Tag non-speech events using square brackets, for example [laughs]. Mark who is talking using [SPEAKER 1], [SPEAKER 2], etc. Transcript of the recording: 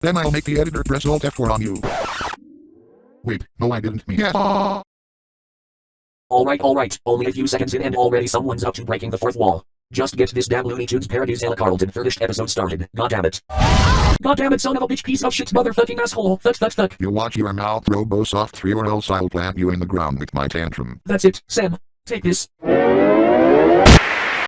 [SPEAKER 1] Then I'll make the editor press Alt F4 on you. Wait, no I didn't mean yeah. [laughs]
[SPEAKER 2] Alright, alright, only a few seconds in and already someone's up to breaking the fourth wall. Just get this damn Looney Tunes parodies Ella Carlton finished episode started, Goddammit. Goddammit, son of a bitch piece of shit motherfucking asshole, fuck fuck thut.
[SPEAKER 1] You watch your mouth, Robosoft 3 or else I'll plant you in the ground with my tantrum.
[SPEAKER 2] That's it, Sam. Take this.